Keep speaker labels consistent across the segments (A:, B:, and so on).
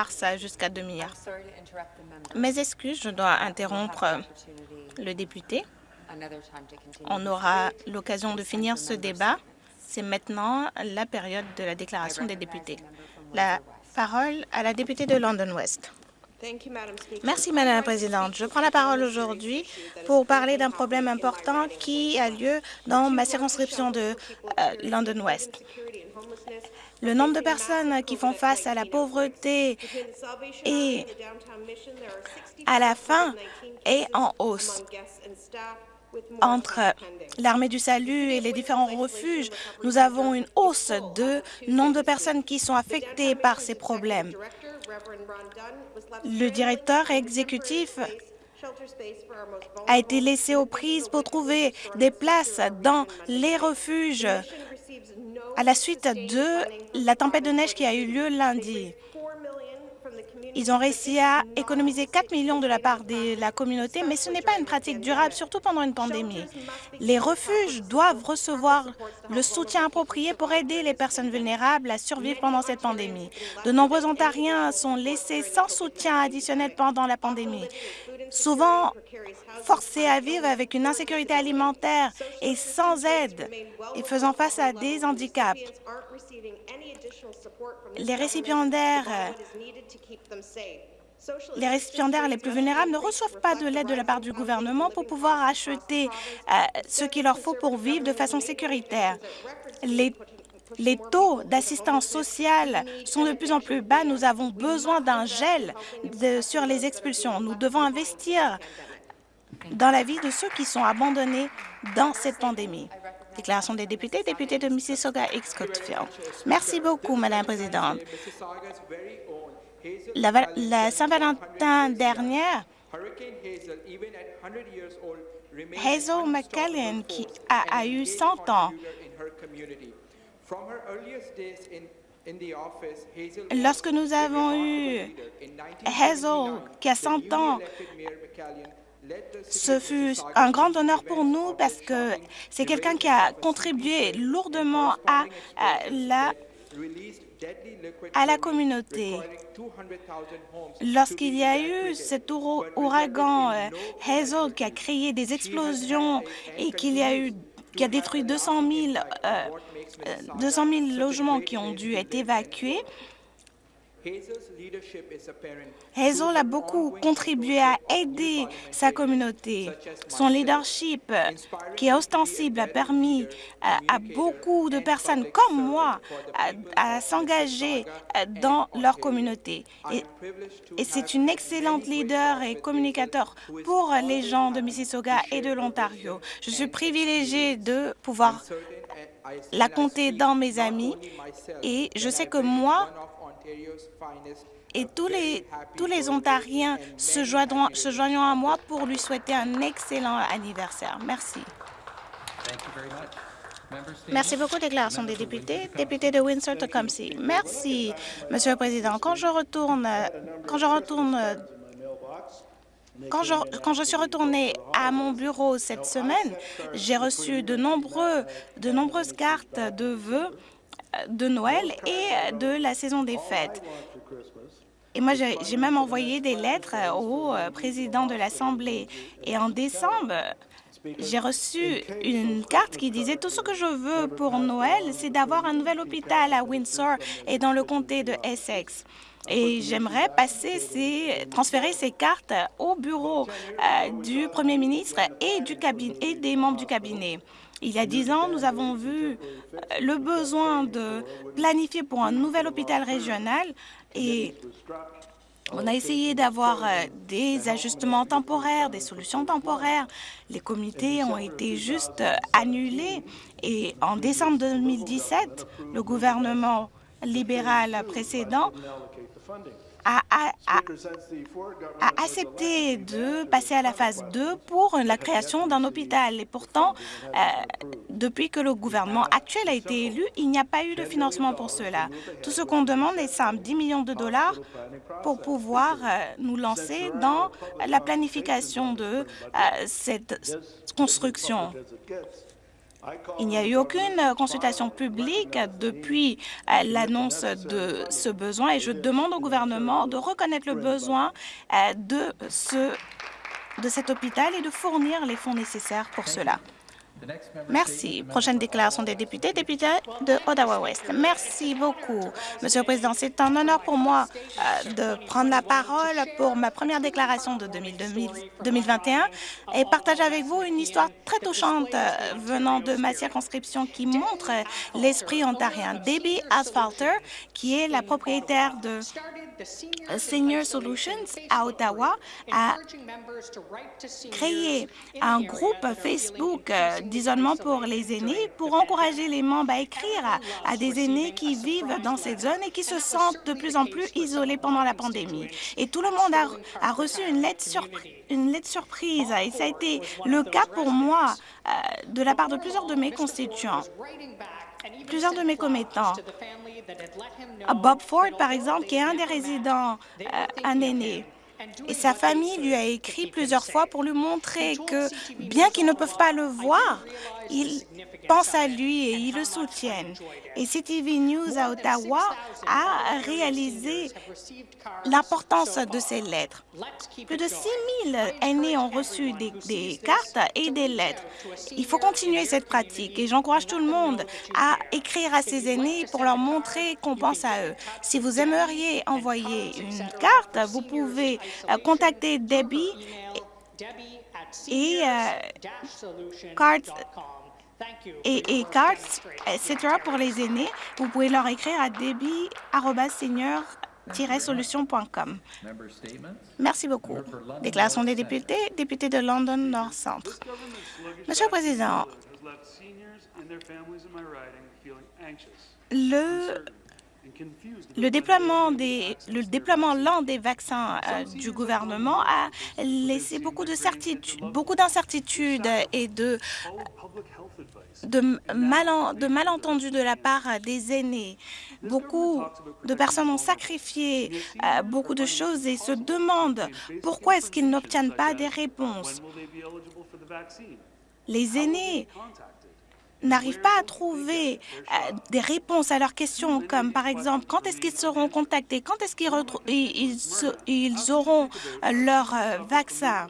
A: mars jusqu'à 2 milliards. Mes excuses, je dois interrompre le député. On aura l'occasion de finir ce débat. C'est maintenant la période de la déclaration des députés. La parole à la députée de London West. Merci, Madame la Présidente. Je prends la parole aujourd'hui pour parler d'un problème important qui a lieu dans ma circonscription de euh, London West. Le nombre de personnes qui font face à la pauvreté et à la faim est en hausse entre l'armée du salut et les différents refuges, nous avons une hausse de nombre de personnes qui sont affectées par ces problèmes. Le directeur exécutif a été laissé aux prises pour trouver des places dans les refuges à la suite de la tempête de neige qui a eu lieu lundi. Ils ont réussi à économiser 4 millions de la part de la communauté, mais ce n'est pas une pratique durable, surtout pendant une pandémie. Les refuges doivent recevoir le soutien approprié pour aider les personnes vulnérables à survivre pendant cette pandémie. De nombreux Ontariens sont laissés sans soutien additionnel pendant la pandémie, souvent forcés à vivre avec une insécurité alimentaire et sans aide et faisant face à des handicaps. Les récipiendaires les récipiendaires les plus vulnérables ne reçoivent pas de l'aide de la part du gouvernement pour pouvoir acheter euh, ce qu'il leur faut pour vivre de façon sécuritaire. Les, les taux d'assistance sociale sont de plus en plus bas. Nous avons besoin d'un gel sur les expulsions. Nous devons investir dans la vie de ceux qui sont abandonnés dans cette pandémie. Déclaration des députés, député de Mississauga X Merci beaucoup, Madame la Présidente. La, Saint-Valentin dernière, Hazel McCallan, qui a, eu 100 ans, Lorsque nous avons eu Hazel, qui a 100 ans, ce fut un grand honneur pour nous parce que c'est quelqu'un qui a contribué lourdement à la à la communauté. Lorsqu'il y a eu cet ouragan euh, Hazel qui a créé des explosions et qu'il y a eu qui a détruit 200 000, 200 000 logements qui ont dû être évacués, Hazel a beaucoup contribué à aider sa communauté. Son leadership, qui est ostensible, a permis à, beaucoup de personnes comme moi à, s'engager dans leur communauté. Et, et c'est une excellente leader et communicateur pour les gens de Mississauga et de l'Ontario. Je suis privilégiée de pouvoir la compter dans mes amis et je sais que moi, et tous les, tous les Ontariens se joindront, se joindront à moi pour lui souhaiter un excellent anniversaire. Merci. Merci beaucoup, déclaration des députés. Député de Windsor-Tecumseh. Merci, Monsieur le Président. Quand je retourne, quand je retourne quand je, quand je, suis retournée à mon bureau cette semaine, j'ai reçu de, nombreux, de nombreuses cartes de vœux de Noël et de la saison des fêtes. Et moi, j'ai même envoyé des lettres au euh, président de l'Assemblée. Et en décembre, j'ai reçu une carte qui disait « Tout ce que je veux pour Noël, c'est d'avoir un nouvel hôpital à Windsor et dans le comté de Essex. » Et j'aimerais passer ces, transférer ces cartes au bureau euh, du premier ministre et, du et des membres du cabinet. Il y a dix ans, nous avons vu euh, le besoin de planifier pour un nouvel hôpital régional et on a essayé d'avoir euh, des ajustements temporaires, des solutions temporaires. Les comités ont été juste euh, annulés et en décembre 2017, le gouvernement libéral précédent a, accepté de passer à la phase 2 pour la création d'un hôpital. Et pourtant, euh, depuis que le gouvernement actuel a été élu, il n'y a pas eu de financement pour cela. Tout ce qu'on demande est simple, 10 millions de dollars pour pouvoir euh, nous lancer dans la planification de euh, cette construction. Il n'y a eu aucune consultation publique depuis euh, l'annonce de ce besoin et je demande au gouvernement de reconnaître le besoin euh, de cet hôpital et de fournir les fonds nécessaires pour cela. Merci. Prochaine déclaration des députés, député de Ottawa-Ouest. Merci beaucoup, Monsieur le Président. C'est un honneur pour moi euh, de prendre la parole pour ma première déclaration de 2021 et partager avec vous une histoire très touchante euh, venant de ma circonscription qui montre l'esprit ontarien. Debbie Asphalter, qui est la propriétaire de Senior Solutions à Ottawa, a créé un groupe Facebook euh, d'isolement pour les aînés pour encourager les membres à écrire à, des aînés qui vivent dans cette zone et qui se sentent de plus en plus isolés pendant la pandémie. Et tout le monde a, reçu une lettre, une lettre surprise et ça a été le cas pour moi euh, de la part de plusieurs de mes constituants plusieurs de mes commettants. Bob Ford, par exemple, qui est un des résidents, euh, un aîné, et sa famille lui a écrit plusieurs fois pour lui montrer que, bien qu'ils ne peuvent pas le voir, ils pensent à lui et ils le soutiennent. Et CTV News à Ottawa a réalisé l'importance de ces lettres. Plus de 6 000 aînés ont reçu des, cartes et des lettres. Il faut continuer cette pratique et j'encourage tout le monde à écrire à ces aînés pour leur montrer qu'on pense à eux. Si vous aimeriez envoyer une carte, vous pouvez euh, contacter Debbie et euh, et, et cards, etc. pour les aînés. Vous pouvez leur écrire à débit-solution.com. Merci beaucoup. Déclaration des députés, député de London Nord Centre. Monsieur le Président, le le déploiement, des, le déploiement lent des vaccins euh, du gouvernement a laissé beaucoup d'incertitudes et de, de, de malentendus de la part des aînés. Beaucoup de personnes ont sacrifié euh, beaucoup de choses et se demandent pourquoi est-ce qu'ils n'obtiennent pas des réponses. Les aînés n'arrivent pas à trouver euh, des réponses à leurs questions, comme par exemple quand est-ce qu'ils seront contactés, quand est-ce qu'ils ils, auront euh, leur vaccin?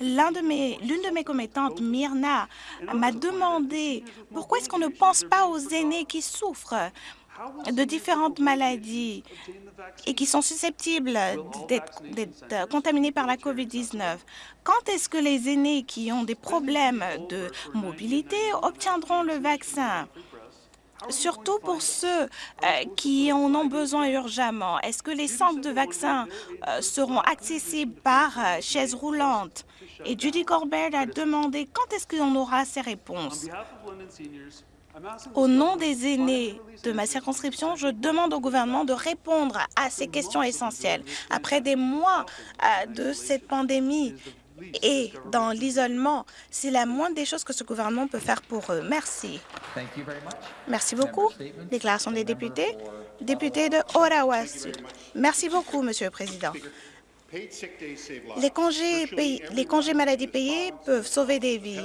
A: L'une de, mes, commettantes, Myrna, m'a demandé pourquoi est-ce qu'on ne pense pas aux aînés qui souffrent de différentes maladies et qui sont susceptibles d'être contaminés par la COVID-19. Quand est-ce que les aînés qui ont des problèmes de mobilité obtiendront le vaccin? surtout pour ceux euh, qui en ont besoin urgemment. Est-ce que les centres de vaccins euh, seront accessibles par euh, chaise roulante? Et Judy Corbett a demandé quand est-ce qu'on aura ces réponses. Au nom des aînés de ma circonscription, je demande au gouvernement de répondre à ces questions essentielles. Après des mois euh, de cette pandémie et dans l'isolement, c'est la moindre des choses que ce gouvernement peut faire pour eux. Merci. Merci beaucoup. Déclaration des députés. Député de Ottawa Merci beaucoup, Monsieur le Président. Les congés, les congés maladie payés peuvent sauver des vies.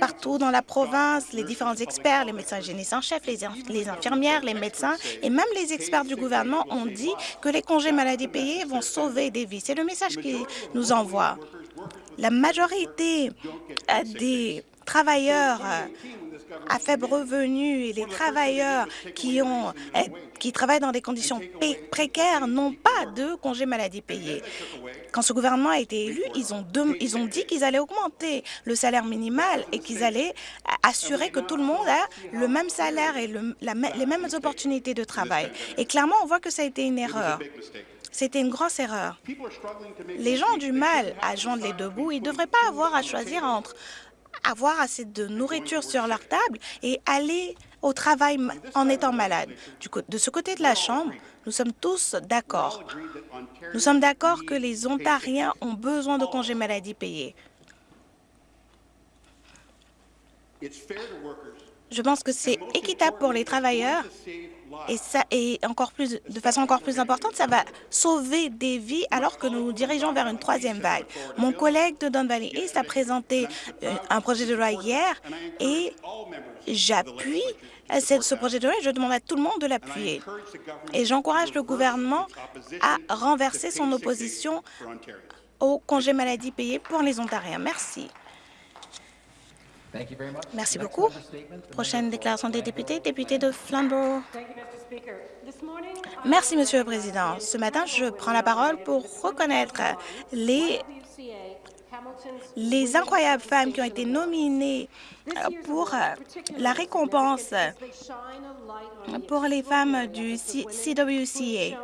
A: Partout dans la province, les différents experts, les médecins hygiénistes en chef, les, les infirmières, les médecins et même les experts du gouvernement ont dit que les congés maladie payés vont sauver des vies. C'est le message qu'ils nous envoient. La majorité euh, des travailleurs euh, à faible revenu et les travailleurs qui, ont, eh, qui travaillent dans des conditions précaires n'ont pas de congé maladie payé. Quand ce gouvernement a été élu, ils ont, ils ont dit qu'ils allaient augmenter le salaire minimal et qu'ils allaient assurer que tout le monde a le même salaire et les mêmes opportunités de travail. Et clairement, on voit que ça a été une erreur. C'était une grosse erreur. Les gens ont du mal à joindre les deux bouts. Ils ne devraient pas avoir à choisir entre avoir assez de nourriture sur leur table et aller au travail en étant malade. de ce côté de la Chambre, nous sommes tous d'accord. Nous sommes d'accord que les Ontariens ont besoin de congés maladie payés. Je pense que c'est équitable pour les travailleurs et, ça, et encore plus, de façon encore plus importante, ça va sauver des vies alors que nous nous dirigeons vers une troisième vague. Mon collègue de Don Valley East a présenté euh, un projet de loi hier et j'appuie ce projet de loi et je demande à tout le monde de l'appuyer. Et j'encourage le gouvernement à renverser son opposition au congé maladie payé pour les Ontariens. Merci. Merci beaucoup. Prochaine déclaration des députés, député de Flamborough. Merci, Monsieur le Président. Ce matin, je prends la parole pour reconnaître les les incroyables femmes qui ont été nominées euh, pour euh, la récompense pour les femmes du CWCA.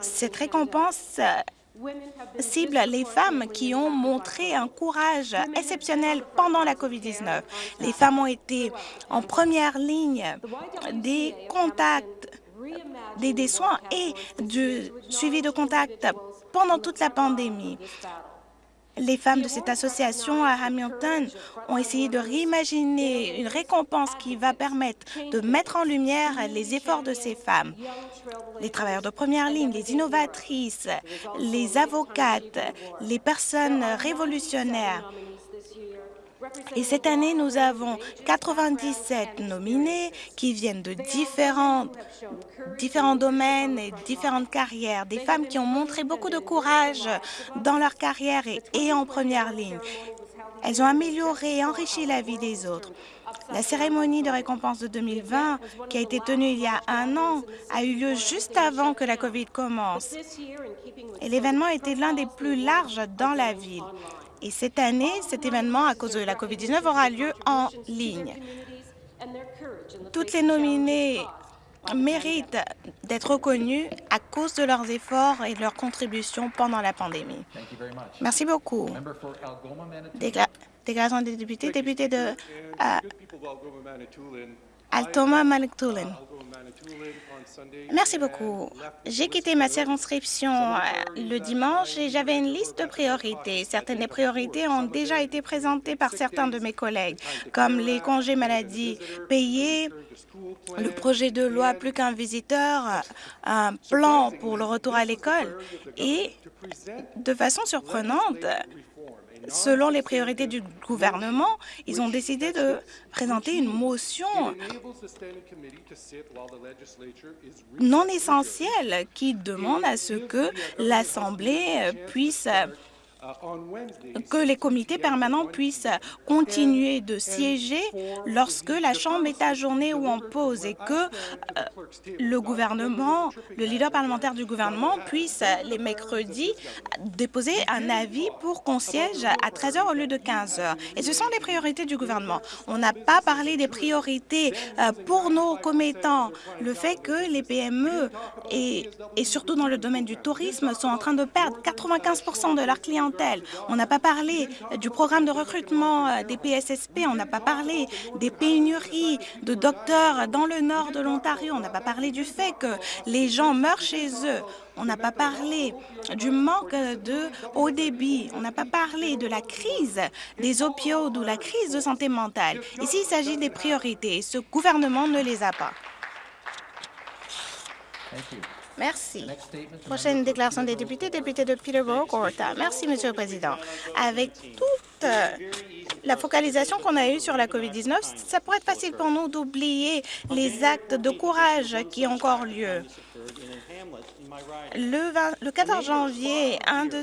A: Cette récompense cible les femmes qui ont montré un courage exceptionnel pendant la COVID-19. Les femmes ont été en première ligne des contacts, des, des soins et du suivi de contact pendant toute la pandémie. Les femmes de cette association à Hamilton ont essayé de réimaginer une récompense qui va permettre de mettre en lumière les efforts de ces femmes. Les travailleurs de première ligne, les innovatrices, les avocates, les personnes révolutionnaires. Et cette année, nous avons 97 nominés qui viennent de différents, domaines et différentes carrières, des femmes qui ont montré beaucoup de courage dans leur carrière et, et en première ligne. Elles ont amélioré et enrichi la vie des autres. La cérémonie de récompense de 2020, qui a été tenue il y a un an, a eu lieu juste avant que la COVID commence. Et l'événement était l'un des plus larges dans la ville. Et cette année, cet événement, à cause de la COVID-19, aura lieu en ligne. Toutes les nominées méritent d'être reconnues à cause de leurs efforts et de leurs contributions pendant la pandémie. Merci beaucoup. déclaration des députés, député de euh, Altoma Manitoulin. Merci beaucoup. J'ai quitté ma circonscription euh, le dimanche et j'avais une liste de priorités. Certaines des priorités ont déjà été présentées par certains de mes collègues, comme les congés maladie payés, le projet de loi Plus qu'un visiteur, un plan pour le retour à l'école et, de façon surprenante, selon les priorités du gouvernement, ils ont décidé de présenter une motion non essentielle qui demande à ce que l'Assemblée puisse que les comités permanents puissent continuer de siéger lorsque la Chambre est à journée ou en pause et que euh, le gouvernement, le leader parlementaire du gouvernement puisse, les mercredis, déposer un avis pour qu'on siège à 13 heures au lieu de 15 heures. Et ce sont les priorités du gouvernement. On n'a pas parlé des priorités euh, pour nos commettants. Le fait que les PME et surtout dans le domaine du tourisme sont en train de perdre 95% de leurs clients on n'a pas parlé du programme de recrutement euh, des PSSP, on n'a pas parlé des pénuries de docteurs dans le nord de l'Ontario, on n'a pas parlé du fait que les gens meurent chez eux, on n'a pas parlé du manque de haut débit. On n'a pas parlé de la crise des opioïdes ou la crise de santé mentale. Ici, il s'agit des priorités. Ce gouvernement ne les a pas. Merci. Prochaine déclaration des députés, député de Peterborough-Gorta. Merci, Monsieur le Président. Avec toute euh, la focalisation qu'on a eue sur la COVID-19, ça pourrait être facile pour nous d'oublier les actes de courage qui ont encore lieu. Le, 14 janvier, un de,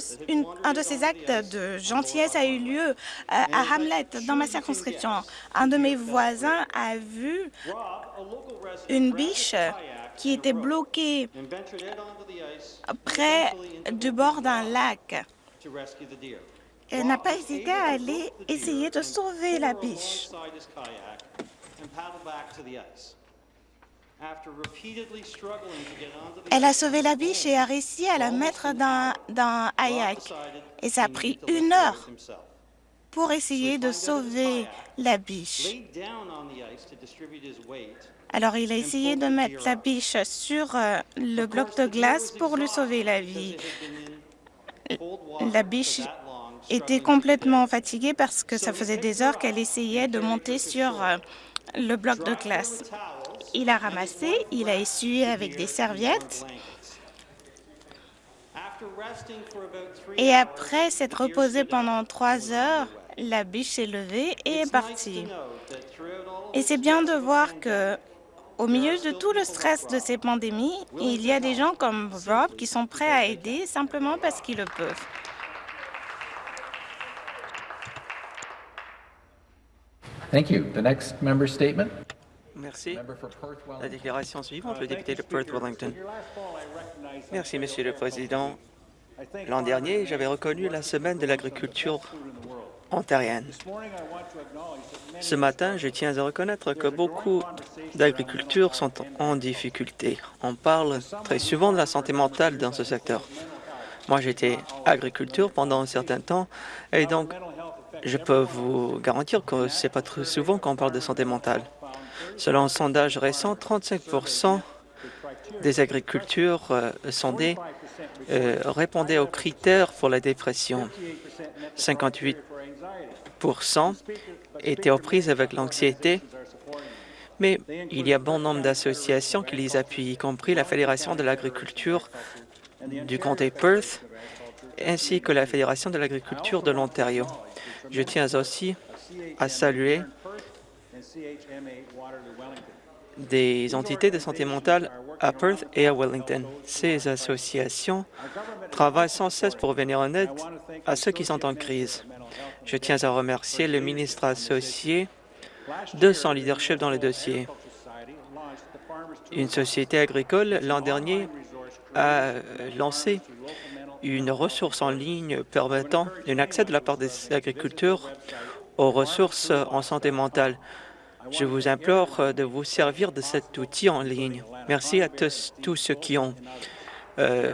A: un de, ces actes de gentillesse a eu lieu euh, à Hamlet, dans ma circonscription. Un de mes voisins a vu une biche qui était bloquée près du bord d'un lac. Elle n'a pas hésité à aller essayer de sauver la biche. Elle a sauvé la biche et a réussi à la mettre dans, dans un Et ça a pris une heure pour essayer de sauver la biche. Alors, il a essayé de mettre la biche sur euh, le bloc de glace pour lui sauver la vie. La biche était complètement fatiguée parce que ça faisait des heures qu'elle essayait de monter sur euh, le bloc de classe. Il a ramassé, il a essuyé avec des serviettes et après s'être reposé pendant trois heures, la biche s'est levée et est partie. Et c'est bien de voir que au milieu de tout le stress de ces pandémies, il y a des gens comme Rob qui sont prêts à aider simplement parce qu'ils le peuvent.
B: Thank you. The next member statement.
C: Merci. La déclaration suivante, le député de Perth-Wellington. Merci, Monsieur le Président. L'an dernier, j'avais reconnu la Semaine de l'agriculture ontarienne. Ce matin, je tiens à reconnaître que beaucoup d'agricultures sont en difficulté. On parle très souvent de la santé mentale dans ce secteur. Moi, j'étais agriculteur pendant un certain temps et donc je peux vous garantir que ce n'est pas très souvent qu'on parle de santé mentale. Selon un sondage récent, 35% des agricultures euh, sondées euh, répondaient aux critères pour la dépression. 58 étaient aux prises avec l'anxiété, mais il y a bon nombre d'associations qui les appuient, y compris la Fédération de l'agriculture du comté Perth ainsi que la Fédération de l'agriculture de l'Ontario. Je tiens aussi à saluer des entités de santé mentale à Perth et à Wellington. Ces associations travaillent sans cesse pour venir en aide à ceux qui sont en crise. Je tiens à remercier le ministre associé de son leadership dans le dossier. Une société agricole, l'an dernier, a lancé une ressource en ligne permettant un accès de la part des agriculteurs aux ressources en santé mentale. Je vous implore de vous servir de cet outil en ligne. Merci à tous, ceux qui euh,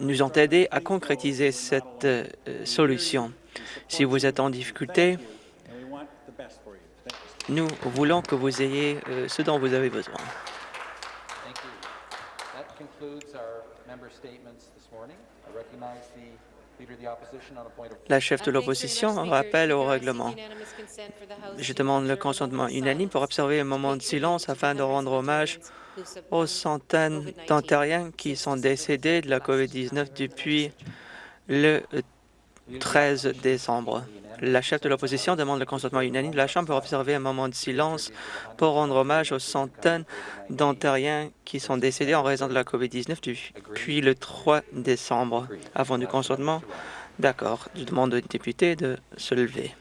C: nous ont aidés à concrétiser cette euh, solution. Si vous êtes en difficulté, nous voulons que vous ayez euh, ce dont vous avez besoin. La chef de l'opposition rappelle au règlement. Je demande le consentement unanime pour observer un moment de silence afin de rendre hommage aux centaines d'Ontariens qui sont décédés de la COVID-19 depuis le 13 décembre. La chef de l'opposition demande le consentement unanime de la Chambre pour observer un moment de silence pour rendre hommage aux centaines d'Ontariens qui sont décédés en raison de la COVID-19 depuis le 3 décembre. Avant du consentement, d'accord, je demande aux députés de se lever.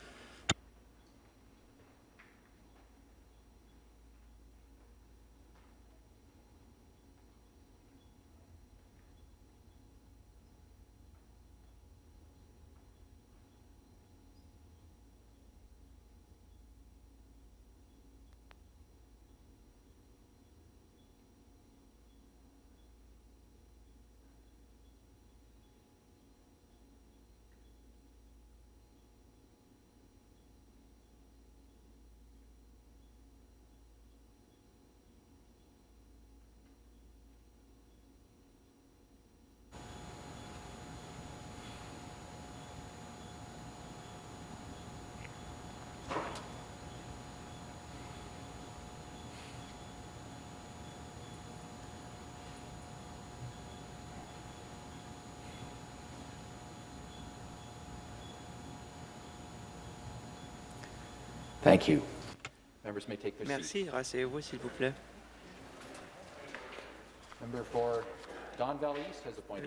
C: Merci. Rasseyez-vous, s'il vous plaît.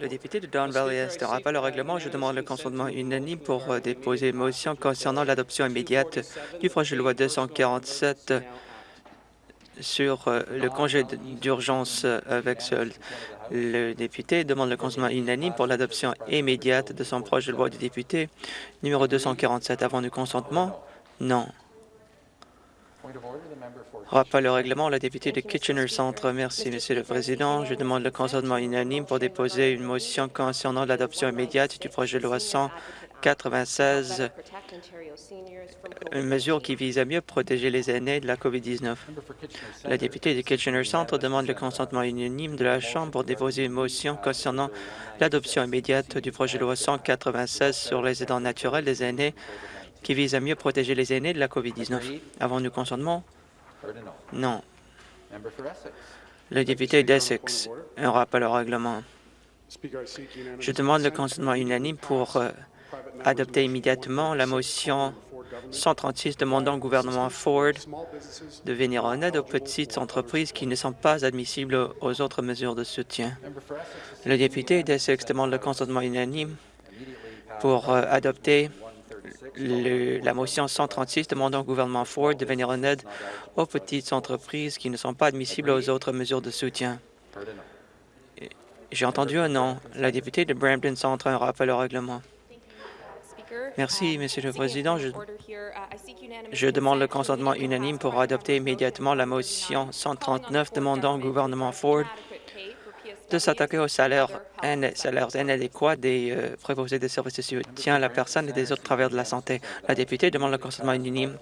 C: Le député de Don Valley Est rappelle le règlement. Je demande le consentement unanime pour euh, déposer une motion concernant l'adoption immédiate du projet de loi 247 sur euh, le congé d'urgence avec seul. Le député demande le consentement unanime pour l'adoption immédiate de son projet de loi du député numéro 247. Avant du consentement, non. Rappel au règlement, la députée de Kitchener Centre. Merci, Monsieur le Président. Je demande le consentement unanime pour déposer une motion concernant l'adoption immédiate du projet de loi 196, une mesure qui vise à mieux protéger les aînés de la COVID-19. La députée de Kitchener Centre demande le consentement unanime de la Chambre pour déposer une motion concernant l'adoption immédiate du projet de loi 196 sur les aidants naturels des aînés qui vise à mieux protéger les aînés de la COVID-19. Avons-nous consentement? Non. Le député d'Essex, un rappel au règlement. Je demande le consentement unanime pour euh, adopter immédiatement la motion 136 demandant au gouvernement Ford de venir en aide aux petites entreprises qui ne sont pas admissibles aux autres mesures de soutien. Le député d'Essex demande le consentement unanime pour euh, adopter la motion 136 demandant au gouvernement Ford de venir en aide aux petites entreprises qui ne sont pas admissibles aux autres mesures de soutien. J'ai entendu un non. La députée de Brampton Centre un rappel au règlement. Merci, Monsieur le Président. Je demande le consentement unanime pour adopter immédiatement la motion 139 demandant au gouvernement Ford de s'attaquer aux salaires, ina- salaires inadéquats des euh, des services de soutien à la personne et des autres travailleurs de la santé. La députée demande le consentement unanime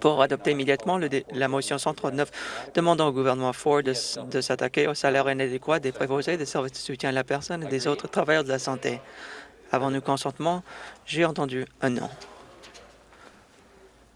C: pour adopter immédiatement la motion 139 demandant au gouvernement Ford de s'attaquer aux salaires inadéquats des préposés des services de soutien à la personne et des autres travailleurs de la santé. Avons-nous consentement? J'ai entendu un non.